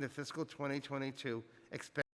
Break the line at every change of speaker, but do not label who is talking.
the fiscal 2022 expense